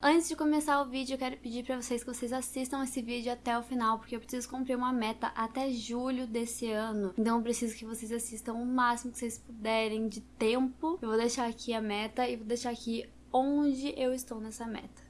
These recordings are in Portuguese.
Antes de começar o vídeo, eu quero pedir para vocês que vocês assistam esse vídeo até o final, porque eu preciso cumprir uma meta até julho desse ano. Então eu preciso que vocês assistam o máximo que vocês puderem de tempo. Eu vou deixar aqui a meta e vou deixar aqui onde eu estou nessa meta.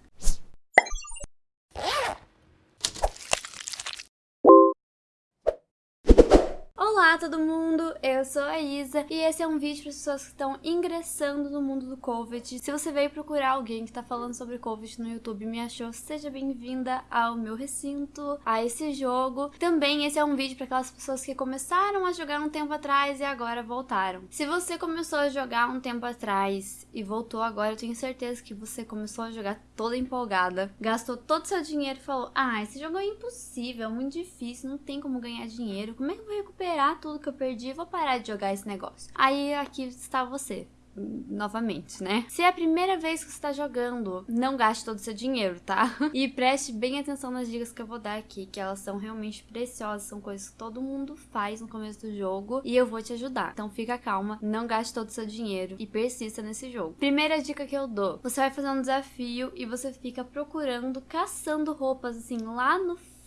Olá todo mundo, eu sou a Isa e esse é um vídeo para as pessoas que estão ingressando no mundo do Covid. Se você veio procurar alguém que está falando sobre Covid no YouTube me achou, seja bem-vinda ao meu recinto, a esse jogo. Também esse é um vídeo para aquelas pessoas que começaram a jogar um tempo atrás e agora voltaram. Se você começou a jogar um tempo atrás e voltou agora, eu tenho certeza que você começou a jogar toda empolgada, gastou todo o seu dinheiro e falou: Ah, esse jogo é impossível, é muito difícil, não tem como ganhar dinheiro, como é que eu vou recuperar tudo que eu perdi, vou parar de jogar esse negócio. Aí aqui está você novamente, né? Se é a primeira vez que você tá jogando, não gaste todo o seu dinheiro, tá? E preste bem atenção nas dicas que eu vou dar aqui, que elas são realmente preciosas, são coisas que todo mundo faz no começo do jogo e eu vou te ajudar. Então fica calma, não gaste todo o seu dinheiro e persista nesse jogo. Primeira dica que eu dou, você vai fazer um desafio e você fica procurando, caçando roupas assim lá no fundo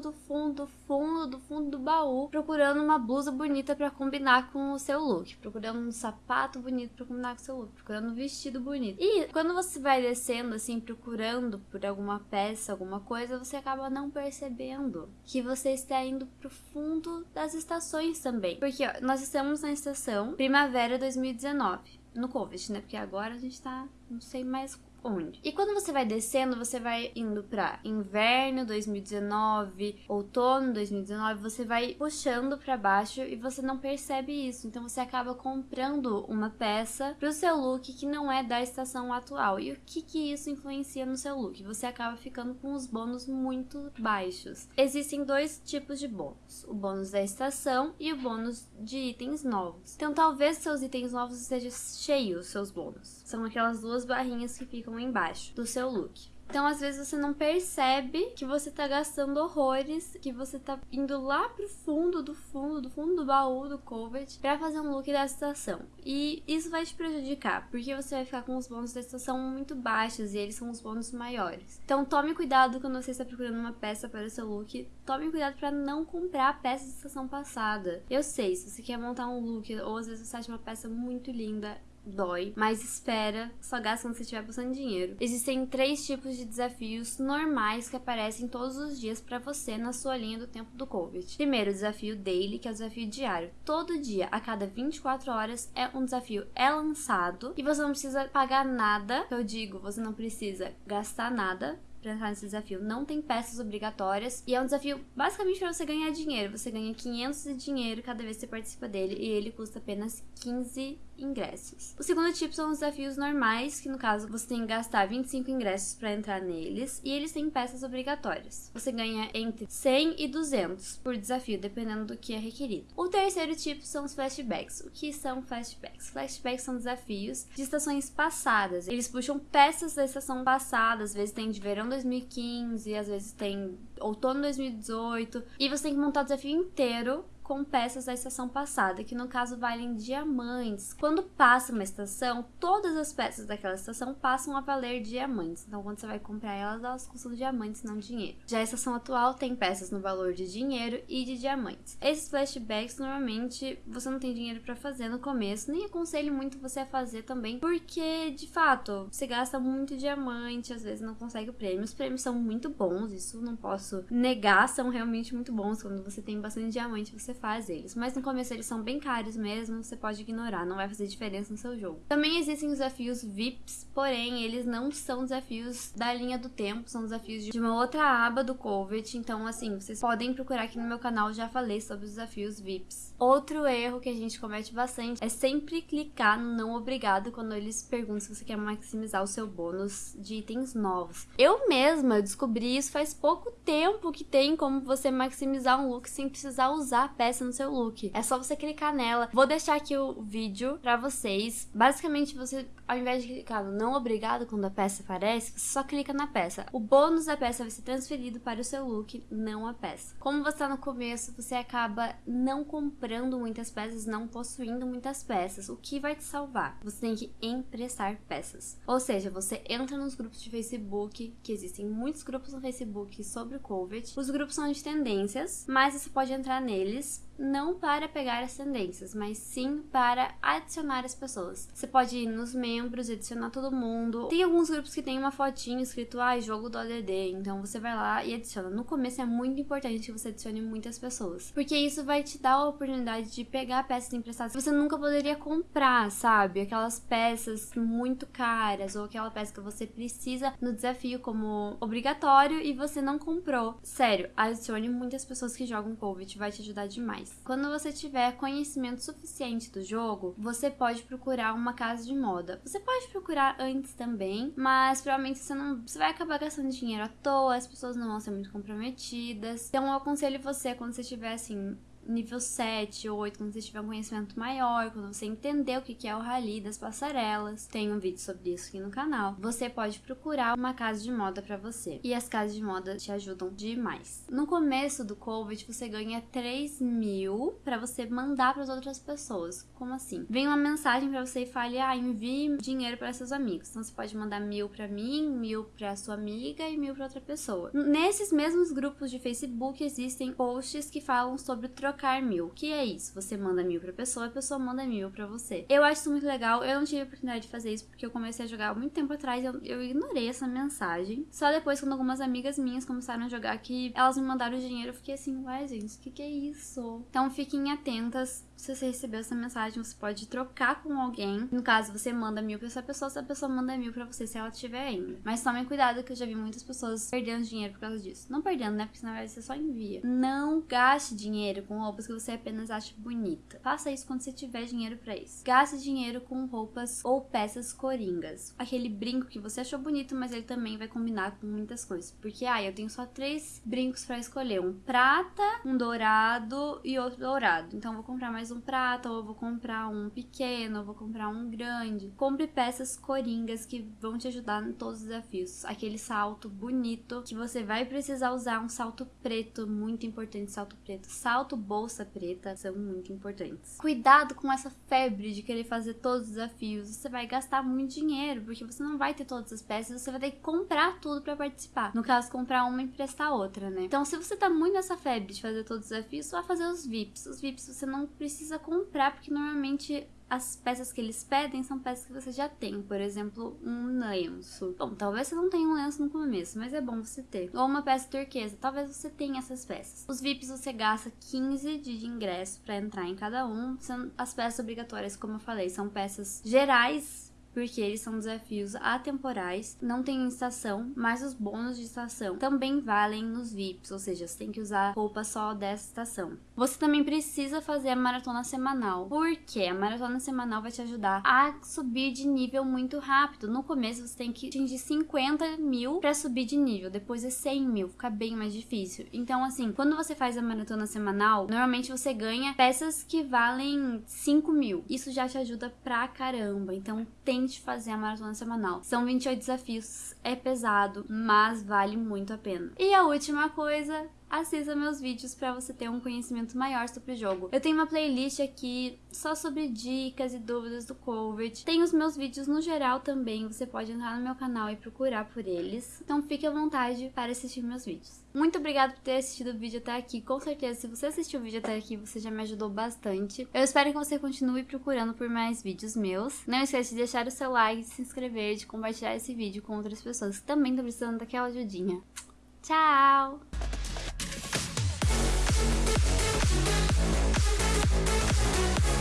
do fundo, fundo do fundo do baú, procurando uma blusa bonita para combinar com o seu look, procurando um sapato bonito para combinar com o seu look, procurando um vestido bonito. E quando você vai descendo assim, procurando por alguma peça, alguma coisa, você acaba não percebendo que você está indo pro fundo das estações também. Porque ó, nós estamos na estação Primavera 2019 no Covid, né? Porque agora a gente tá, não sei mais onde. E quando você vai descendo, você vai indo para inverno 2019, outono 2019, você vai puxando para baixo e você não percebe isso. Então você acaba comprando uma peça pro seu look que não é da estação atual. E o que que isso influencia no seu look? Você acaba ficando com os bônus muito baixos. Existem dois tipos de bônus: o bônus da estação e o bônus de itens novos. Então talvez seus itens novos estejam cheios, seus bônus. São aquelas duas barrinhas que ficam embaixo do seu look. Então, às vezes, você não percebe que você tá gastando horrores, que você tá indo lá pro fundo do fundo, do fundo do baú do Covet pra fazer um look da estação. E isso vai te prejudicar, porque você vai ficar com os bônus da estação muito baixos e eles são os bônus maiores. Então, tome cuidado quando você está procurando uma peça para o seu look. Tome cuidado para não comprar peças da estação passada. Eu sei, se você quer montar um look, ou às vezes você acha uma peça muito linda, dói, mas espera, só gasta quando você estiver passando dinheiro. Existem três tipos de desafios normais que aparecem todos os dias para você na sua linha do tempo do Covid. Primeiro, o desafio daily, que é o desafio diário. Todo dia, a cada 24 horas, é um desafio é lançado e você não precisa pagar nada. Eu digo, você não precisa gastar nada para entrar nesse desafio. Não tem peças obrigatórias e é um desafio basicamente para você ganhar dinheiro. Você ganha 500 de dinheiro cada vez que você participa dele e ele custa apenas 15 ingressos. O segundo tipo são os desafios normais, que no caso você tem que gastar 25 ingressos para entrar neles, e eles têm peças obrigatórias. Você ganha entre 100 e 200 por desafio, dependendo do que é requerido. O terceiro tipo são os flashbacks. O que são flashbacks? Flashbacks são desafios de estações passadas. Eles puxam peças da estação passada, às vezes tem de verão 2015, às vezes tem outono 2018, e você tem que montar o desafio inteiro com peças da estação passada, que no caso valem diamantes. Quando passa uma estação, todas as peças daquela estação passam a valer diamantes. Então, quando você vai comprar elas, elas custam diamantes, não dinheiro. Já a estação atual tem peças no valor de dinheiro e de diamantes. Esses flashbacks, normalmente, você não tem dinheiro para fazer no começo, nem aconselho muito você a fazer também, porque, de fato, você gasta muito diamante, às vezes não consegue o prêmio. Os prêmios são muito bons, isso não posso negar, são realmente muito bons. Quando você tem bastante diamante, você faz eles. Mas no começo eles são bem caros mesmo, você pode ignorar, não vai fazer diferença no seu jogo. Também existem desafios VIPs, porém eles não são desafios da linha do tempo, são desafios de uma outra aba do Covet. Então, assim, vocês podem procurar aqui no meu canal, já falei sobre os desafios VIPs. Outro erro que a gente comete bastante é sempre clicar no não obrigado quando eles perguntam se você quer maximizar o seu bônus de itens novos. Eu mesma descobri isso faz pouco tempo que tem como você maximizar um look sem precisar usar peça no seu look. É só você clicar nela. Vou deixar aqui o vídeo pra vocês. Basicamente, você, ao invés de clicar no não obrigado quando a peça aparece, você só clica na peça. O bônus da peça vai ser transferido para o seu look, não a peça. Como você tá no começo, você acaba não comprando muitas peças, não possuindo muitas peças. O que vai te salvar? Você tem que emprestar peças. Ou seja, você entra nos grupos de Facebook, que existem muitos grupos no Facebook sobre o COVID. Os grupos são de tendências, mas você pode entrar neles Thanks. Não para pegar as tendências, mas sim para adicionar as pessoas. Você pode ir nos membros, adicionar todo mundo. Tem alguns grupos que tem uma fotinho escrito, ah, jogo do ADD, então você vai lá e adiciona. No começo é muito importante que você adicione muitas pessoas, porque isso vai te dar a oportunidade de pegar peças emprestadas que você nunca poderia comprar, sabe? Aquelas peças muito caras ou aquela peça que você precisa no desafio como obrigatório e você não comprou. Sério, adicione muitas pessoas que jogam COVID, vai te ajudar demais. Quando você tiver conhecimento suficiente do jogo, você pode procurar uma casa de moda. Você pode procurar antes também, mas provavelmente você não, você vai acabar gastando dinheiro à toa, as pessoas não vão ser muito comprometidas. Então eu aconselho você quando você tiver assim nível 7 ou 8, quando você tiver um conhecimento maior, quando você entender o que é o rally das passarelas, tem um vídeo sobre isso aqui no canal, você pode procurar uma casa de moda para você. E as casas de moda te ajudam demais. No começo do COVID, você ganha 3 mil para você mandar para as outras pessoas. Como assim? Vem uma mensagem para você e fale, ah, envie dinheiro para seus amigos. Então você pode mandar mil para mim, mil para sua amiga e mil para outra pessoa. Nesses mesmos grupos de Facebook existem posts que falam sobre trocar trocar mil. Que é isso? Você manda mil pra pessoa, a pessoa manda mil pra você. Eu acho isso muito legal. Eu não tive a oportunidade de fazer isso porque eu comecei a jogar há muito tempo atrás. Eu, eu ignorei essa mensagem. Só depois, quando algumas amigas minhas começaram a jogar, que elas me mandaram dinheiro, eu fiquei assim, uai, gente, o que, que é isso? Então fiquem atentas. Se você recebeu essa mensagem, você pode trocar com alguém. No caso, você manda mil pra essa pessoa, essa pessoa manda mil pra você se ela tiver ainda. Mas tomem cuidado que eu já vi muitas pessoas perdendo dinheiro por causa disso. Não perdendo, né? Porque na verdade você só envia. Não gaste dinheiro com roupas que você apenas acha bonita. Faça isso quando você tiver dinheiro para isso. Gaste dinheiro com roupas ou peças coringas. Aquele brinco que você achou bonito, mas ele também vai combinar com muitas coisas. Porque, ah, eu tenho só três brincos para escolher: um prata, um dourado e outro dourado. Então, eu vou comprar mais um prata, ou eu vou comprar um pequeno, ou vou comprar um grande. Compre peças coringas que vão te ajudar em todos os desafios. Aquele salto bonito que você vai precisar usar um salto preto, muito importante, salto preto. Salto bolsa preta são muito importantes. Cuidado com essa febre de querer fazer todos os desafios. Você vai gastar muito dinheiro, porque você não vai ter todas as peças, você vai ter que comprar tudo para participar. No caso, comprar uma e emprestar outra, né? Então, se você tá muito nessa febre de fazer todos os desafios, vai fazer os VIPs. Os VIPs você não precisa comprar, porque normalmente as peças que eles pedem são peças que você já tem, por exemplo, um lenço. Bom, talvez você não tenha um lenço no começo, mas é bom você ter. Ou uma peça turquesa, talvez você tenha essas peças. Os VIPs você gasta 15 de ingresso para entrar em cada um. As peças obrigatórias, como eu falei, são peças gerais porque eles são desafios atemporais, não tem estação, mas os bônus de estação também valem nos VIPs, ou seja, você tem que usar roupa só dessa estação. Você também precisa fazer a maratona semanal, porque a maratona semanal vai te ajudar a subir de nível muito rápido. No começo você tem que atingir 50 mil para subir de nível, depois é 100 mil, fica bem mais difícil. Então, assim, quando você faz a maratona semanal, normalmente você ganha peças que valem 5 mil. Isso já te ajuda pra caramba. Então, tem tente fazer a maratona semanal. São 28 desafios, é pesado, mas vale muito a pena. E a última coisa assista meus vídeos para você ter um conhecimento maior sobre o jogo. Eu tenho uma playlist aqui só sobre dicas e dúvidas do COVID. Tem os meus vídeos no geral também, você pode entrar no meu canal e procurar por eles. Então fique à vontade para assistir meus vídeos. Muito obrigada por ter assistido o vídeo até aqui. Com certeza, se você assistiu o vídeo até aqui, você já me ajudou bastante. Eu espero que você continue procurando por mais vídeos meus. Não esqueça de deixar o seu like, de se inscrever, de compartilhar esse vídeo com outras pessoas que também estão precisando daquela ajudinha. Tchau! Thank you.